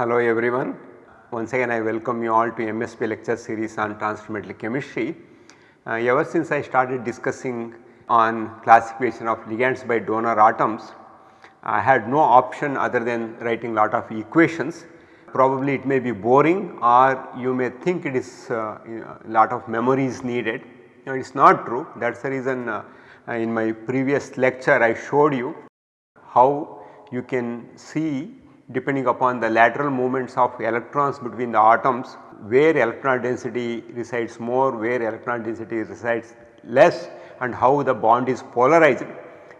Hello everyone. Once again I welcome you all to MSB lecture series on transfer chemistry. Uh, ever since I started discussing on classification of ligands by donor atoms, I had no option other than writing lot of equations. Probably it may be boring or you may think it is uh, lot of memory is needed. No, it is not true that is the reason uh, in my previous lecture I showed you how you can see depending upon the lateral movements of electrons between the atoms where electron density resides more, where electron density resides less and how the bond is polarized.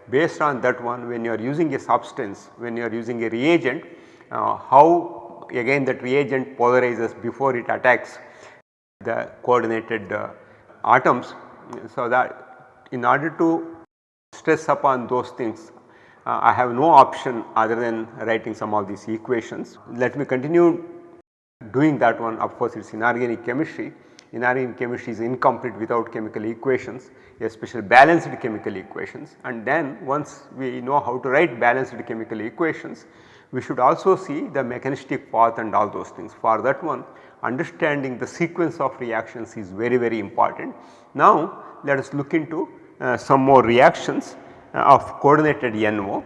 Based on that one when you are using a substance, when you are using a reagent, uh, how again that reagent polarizes before it attacks the coordinated uh, atoms. So, that in order to stress upon those things uh, I have no option other than writing some of these equations. Let me continue doing that one of course it is inorganic chemistry. Inorganic chemistry is incomplete without chemical equations especially balanced chemical equations and then once we know how to write balanced chemical equations we should also see the mechanistic path and all those things. For that one understanding the sequence of reactions is very very important. Now let us look into uh, some more reactions Uh, of coordinated NO.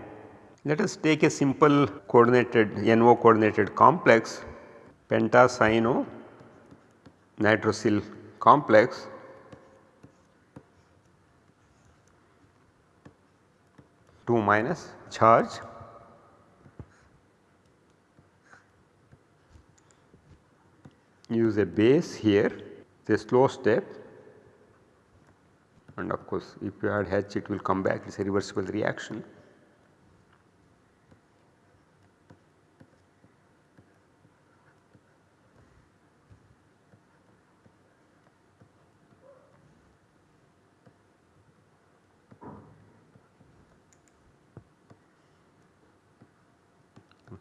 Let us take a simple coordinated NO coordinated complex pentacyano nitrosyl complex two minus charge use a base here the slow step and of course if you add H it will come back. It is a reversible reaction.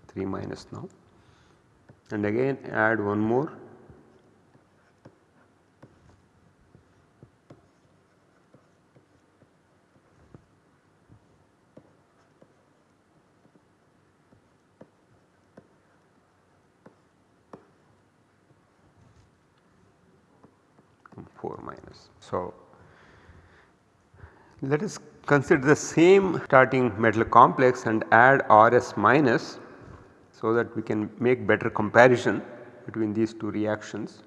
Three minus now. And again add one more 4 minus. So, let us consider the same starting metal complex and add RS minus so that we can make better comparison between these two reactions.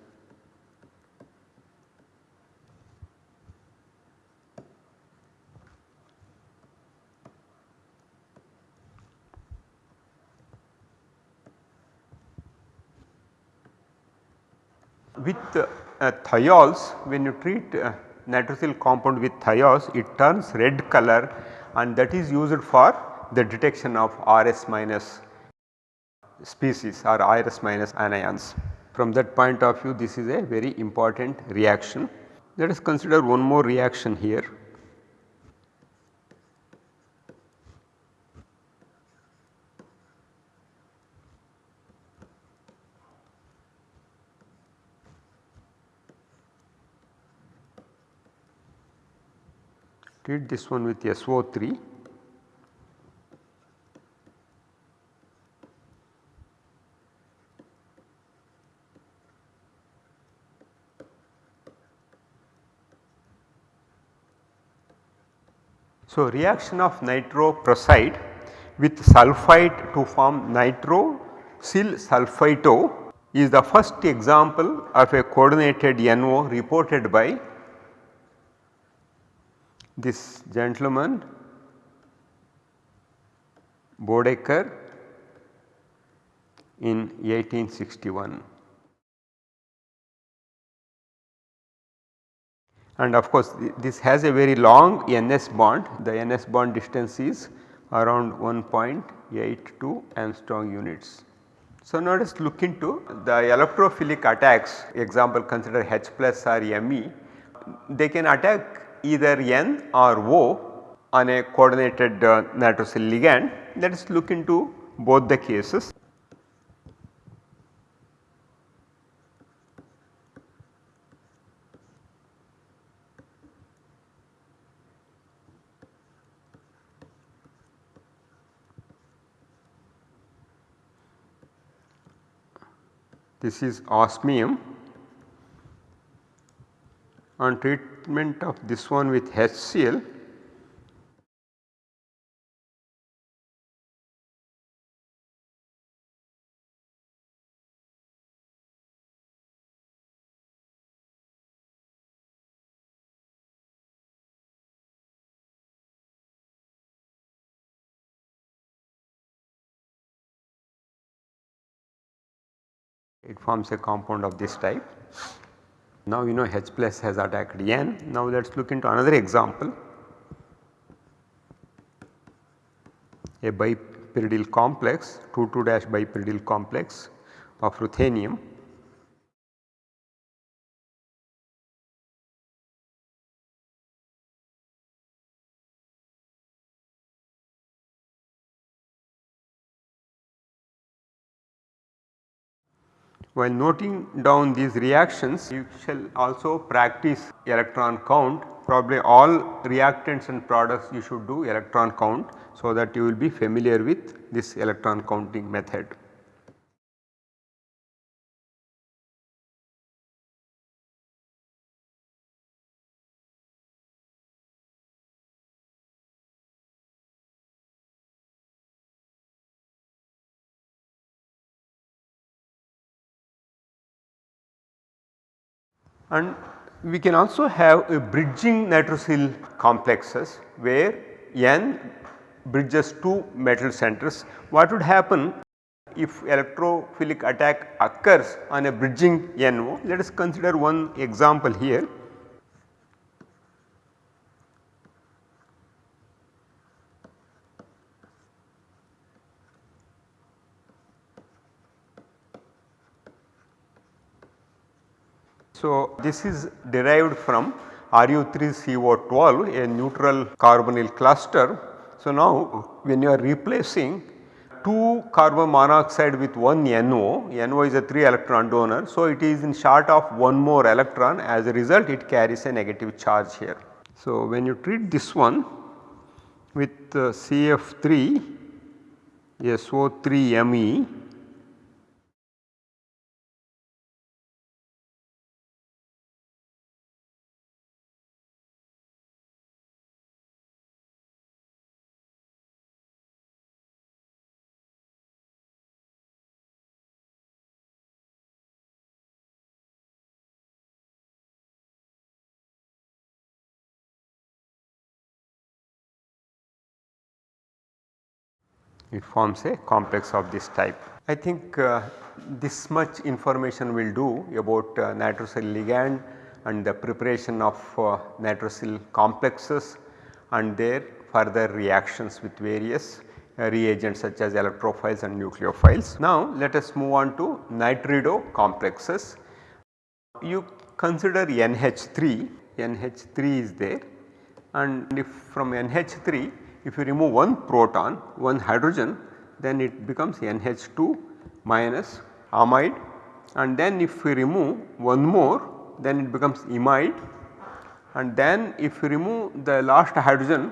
With uh, thiols when you treat uh, nitrosyl compound with thiols it turns red color and that is used for the detection of RS minus species or RS minus anions. From that point of view this is a very important reaction. Let us consider one more reaction here. Treat this one with SO3 So, reaction of nitroprusside with sulphite to form nitrosyl sulphito is the first example of a coordinated NO reported by this gentleman Bodecker in 1861. And of course, this has a very long NS bond, the NS bond distance is around 1.82 angstrom units. So, now let us look into the electrophilic attacks example consider H plus or Me, they can attack either N or O on a coordinated uh, nitrosyl ligand. Let us look into both the cases. this is osmium on treatment of this one with HCl it forms a compound of this type. Now you know H plus has attacked N. Now let us look into another example. A bipyridyl complex 2 2 dash bipyridyl complex of ruthenium While noting down these reactions you shall also practice electron count probably all reactants and products you should do electron count so that you will be familiar with this electron counting method. And we can also have a bridging nitrosyl complexes where N bridges two metal centers. What would happen if electrophilic attack occurs on a bridging NO? Let us consider one example here. So, this is derived from Ru3CO12 a neutral carbonyl cluster. So, now when you are replacing 2 carbon monoxide with 1 NO, NO is a 3 electron donor. So, it is in short of one more electron as a result it carries a negative charge here. So, when you treat this one with uh, CF3 SO3Me it forms a complex of this type. I think uh, this much information will do about uh, nitrosyl ligand and the preparation of uh, nitrosyl complexes and their further reactions with various uh, reagents such as electrophiles and nucleophiles. Now let us move on to nitrido complexes. You consider NH3, NH3 is there and if from NH3 if you remove one proton, one hydrogen then it becomes NH2 minus amide and then if we remove one more then it becomes imide and then if we remove the last hydrogen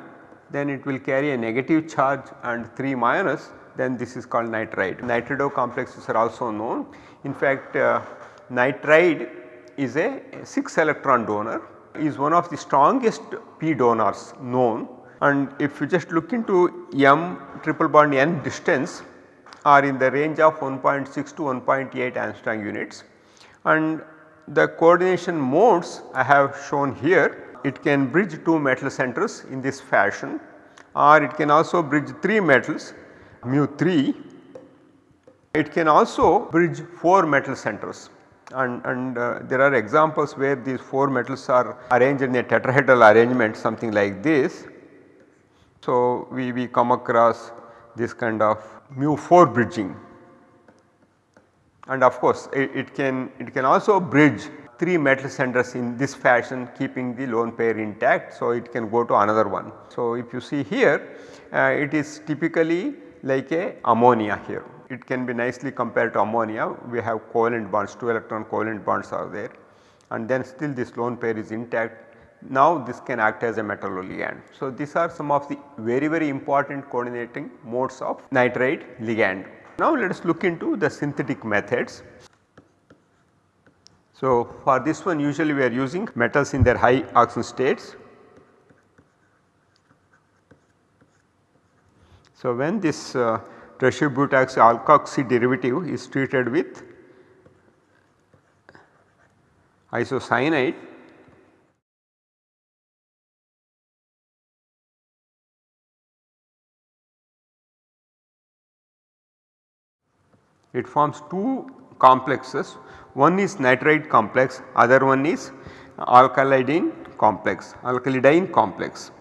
then it will carry a negative charge and 3 minus then this is called nitride. Nitrido complexes are also known. In fact, uh, nitride is a 6 electron donor is one of the strongest p donors known and if you just look into M triple bond N distance are in the range of 1.6 to 1.8 angstrom units. And the coordination modes I have shown here it can bridge two metal centers in this fashion or it can also bridge 3 metals mu 3 it can also bridge 4 metal centers. And, and uh, there are examples where these 4 metals are arranged in a tetrahedral arrangement something like this so, we, we come across this kind of mu 4 bridging and of course it, it, can it can also bridge 3 metal centers in this fashion keeping the lone pair intact. So, it can go to another one. So, if you see here uh, it is typically like a ammonia here. It can be nicely compared to ammonia we have covalent bonds 2 electron covalent bonds are there and then still this lone pair is intact now this can act as a metal ligand. So these are some of the very very important coordinating modes of nitride ligand. Now let us look into the synthetic methods. So, for this one usually we are using metals in their high oxidation states. So, when this uh, tertiary alkoxy derivative is treated with isocyanide it forms two complexes one is nitride complex other one is alkylidene complex alkylidyne complex.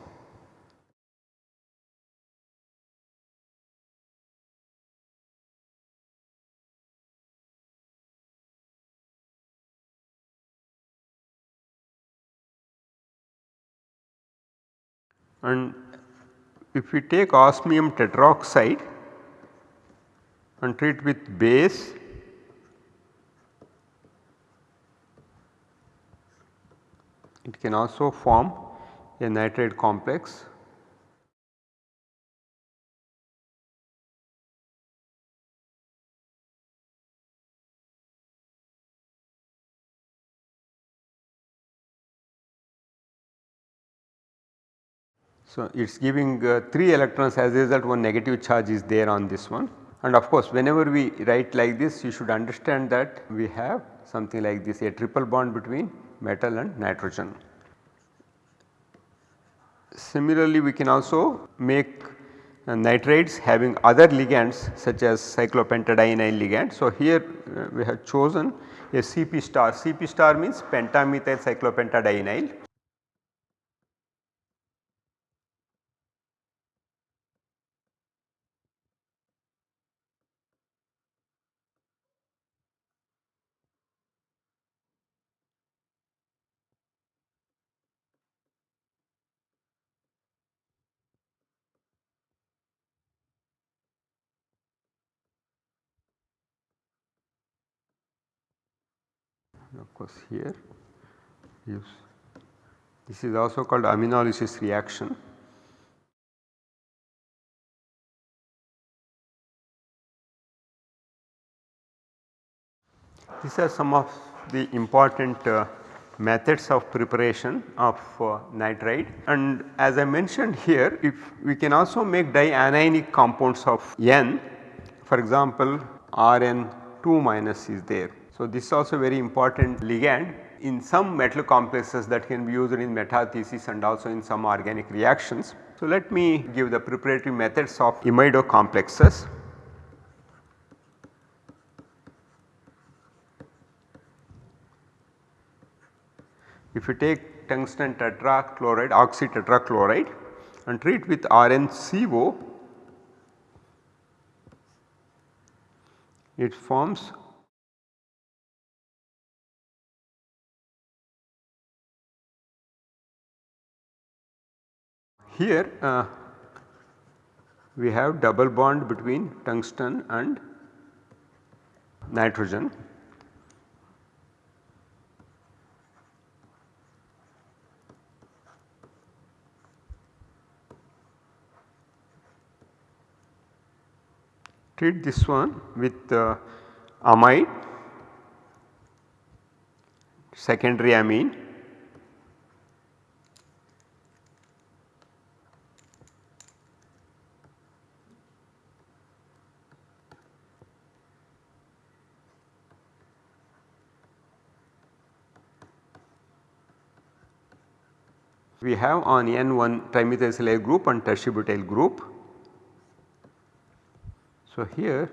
And if we take osmium tetroxide and treat with base. It can also form a nitride complex. So, it is giving uh, 3 electrons as a result one negative charge is there on this one and of course whenever we write like this you should understand that we have something like this a triple bond between metal and nitrogen. Similarly we can also make uh, nitrides having other ligands such as cyclopentadienyl ligand. So, here uh, we have chosen a CP star, CP star means pentamethyl cyclopentadienyl of course here. Use this is also called aminolysis reaction. These are some of the important uh, methods of preparation of uh, nitride. And as I mentioned here if we can also make dianionic compounds of N. For example Rn 2 minus is there so, this is also very important ligand in some metal complexes that can be used in metathesis and also in some organic reactions. So, let me give the preparatory methods of imido complexes. If you take tungsten tetrachloride oxy tetrachloride and treat with RnCO, it forms Here uh, we have double bond between tungsten and nitrogen. Treat this one with uh, amide secondary amine we have on N1 trimethyl group and tertiary group. So, here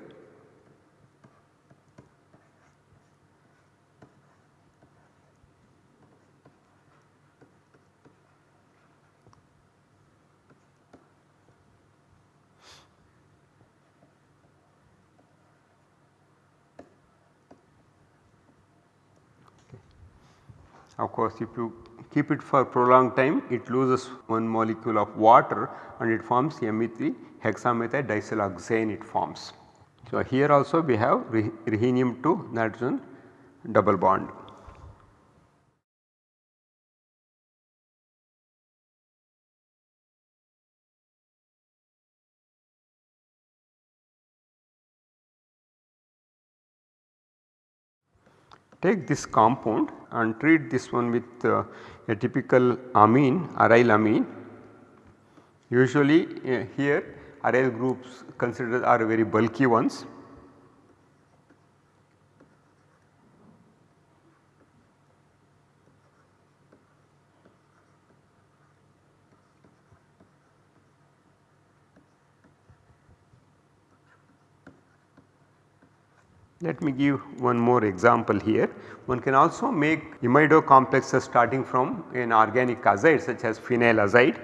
Of course, if you keep it for prolonged time it loses one molecule of water and it forms Me3 hexamethyl disiloxane it forms. So, here also we have rhenium to nitrogen double bond. Take this compound and treat this one with uh, a typical amine aryl amine. Usually uh, here aryl groups considered are very bulky ones Let me give one more example here. One can also make imido complexes starting from an organic azide such as phenyl azide.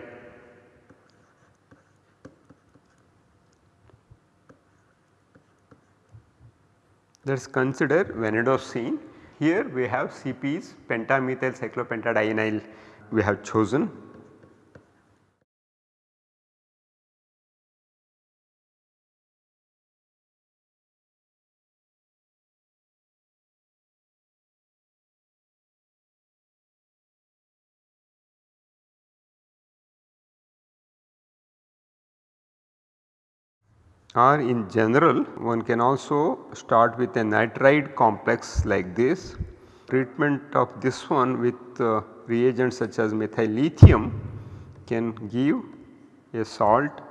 Let us consider vanadocene. Here we have CPs pentamethyl cyclopentadienyl we have chosen or in general one can also start with a nitride complex like this. Treatment of this one with uh, reagents such as methyl lithium can give a salt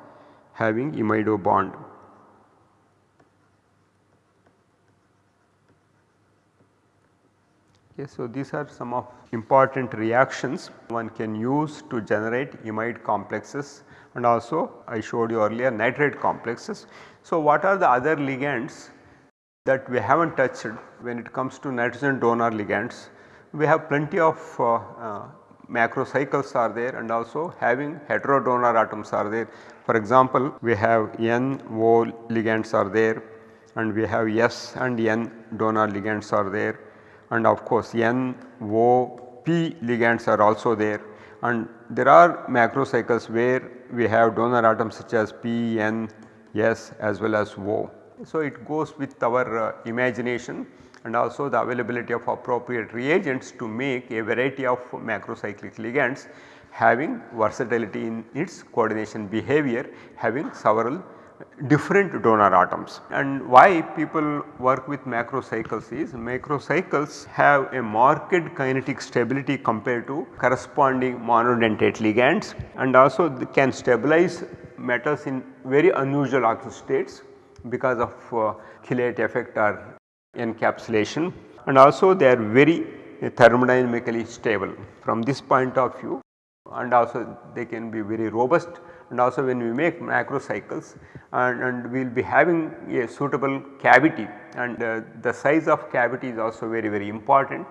having imido bond. Okay, so these are some of important reactions one can use to generate imide complexes and also I showed you earlier nitride complexes. So what are the other ligands that we have not touched when it comes to nitrogen donor ligands? We have plenty of uh, uh, macrocycles are there and also having heterodonor atoms are there. For example, we have N O ligands are there and we have S and N donor ligands are there and of course N, O, P ligands are also there and there are macrocycles where we have donor atoms such as P, N, S as well as O. So, it goes with our uh, imagination and also the availability of appropriate reagents to make a variety of macrocyclic ligands having versatility in its coordination behavior having several different donor atoms. And why people work with macrocycles is macrocycles have a marked kinetic stability compared to corresponding monodentate ligands and also they can stabilize metals in very unusual oxidation states because of uh, chelate effect or encapsulation and also they are very thermodynamically stable from this point of view and also they can be very robust and also when we make macrocycles and, and we will be having a suitable cavity and uh, the size of cavity is also very very important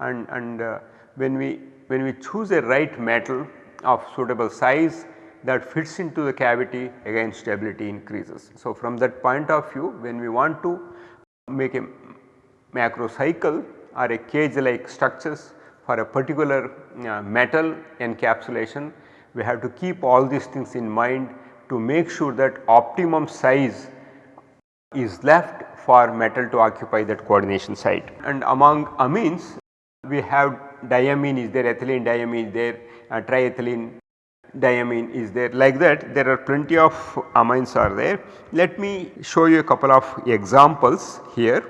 and, and uh, when we when we choose a right metal of suitable size that fits into the cavity again stability increases. So, from that point of view when we want to make a macrocycle or a cage like structures for a particular uh, metal encapsulation we have to keep all these things in mind to make sure that optimum size is left for metal to occupy that coordination site. And among amines we have diamine is there, ethylene diamine is there, uh, triethylene diamine is there like that there are plenty of amines are there. Let me show you a couple of examples here.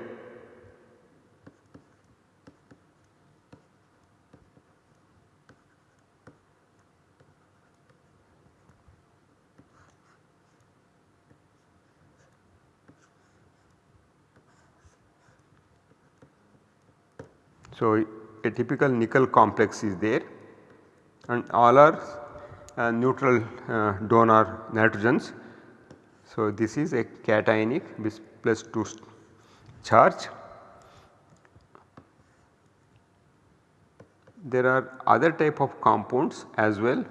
So, a typical nickel complex is there and all are uh, neutral uh, donor nitrogens. So, this is a cationic plus 2 charge. There are other type of compounds as well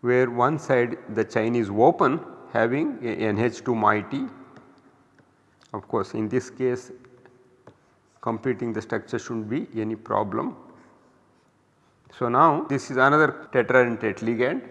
where one side the chain is open having a NH2 moiety. Of course, in this case completing the structure should not be any problem. So, now this is another tetradentate ligand.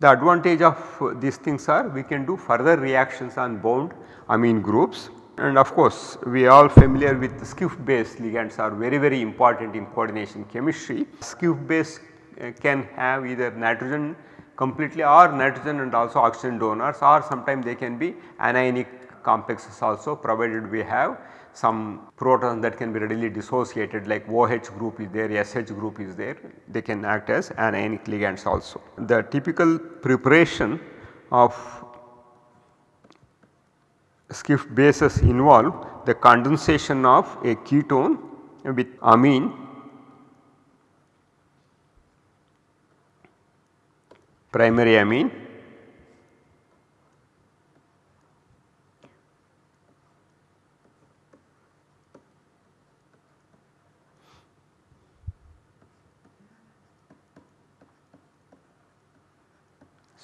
The advantage of these things are we can do further reactions on bound amine groups and of course we are all familiar with Schiff based ligands are very very important in coordination chemistry. Schiff base uh, can have either nitrogen completely or nitrogen and also oxygen donors or sometimes they can be anionic complexes also provided we have some protons that can be readily dissociated like OH group is there, SH group is there, they can act as anionic ligands also. The typical preparation of Schiff bases involve the condensation of a ketone with amine primary amine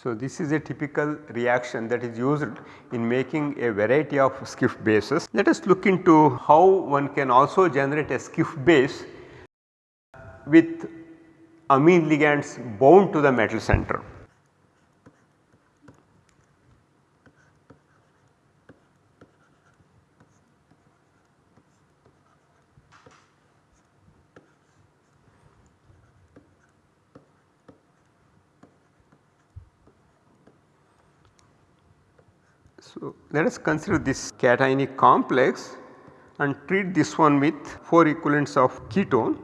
So, this is a typical reaction that is used in making a variety of Schiff bases. Let us look into how one can also generate a Schiff base with amine ligands bound to the metal center. So, let us consider this cationic complex and treat this one with 4 equivalents of ketone.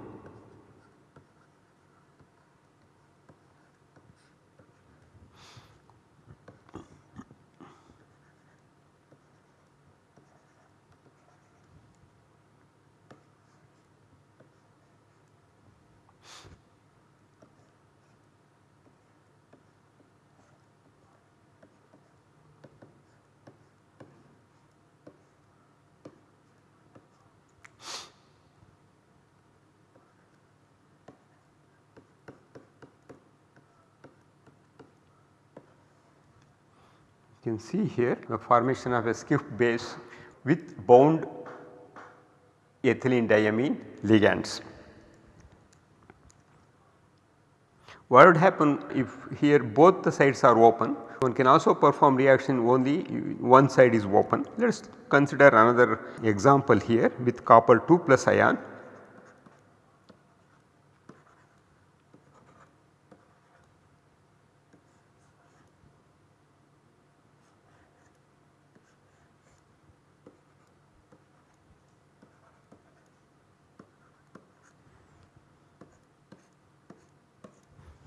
You can see here the formation of a Schiff base with bound ethylene diamine ligands. What would happen if here both the sides are open? One can also perform reaction only one side is open. Let us consider another example here with copper 2 plus ion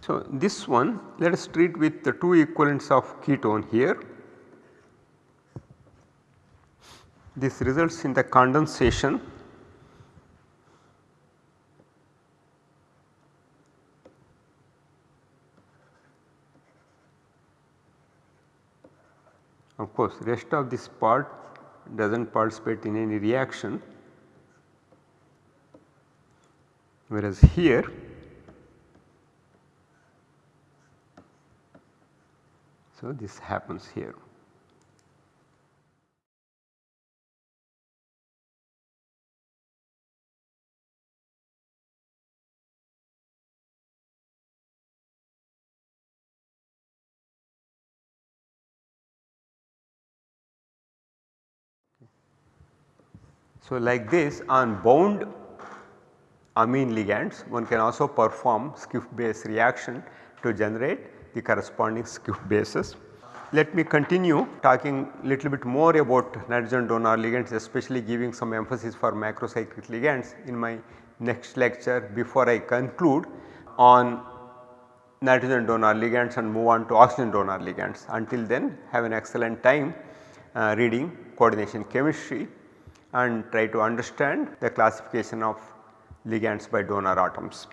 So, this one let us treat with the 2 equivalents of ketone here. This results in the condensation Of course, rest of this part does not participate in any reaction whereas here So, this happens here. So, like this on bound amine ligands one can also perform Schiff base reaction to generate the corresponding Schiff bases. Let me continue talking a little bit more about nitrogen donor ligands especially giving some emphasis for macrocyclic ligands in my next lecture before I conclude on nitrogen donor ligands and move on to oxygen donor ligands. Until then have an excellent time uh, reading coordination chemistry and try to understand the classification of ligands by donor atoms.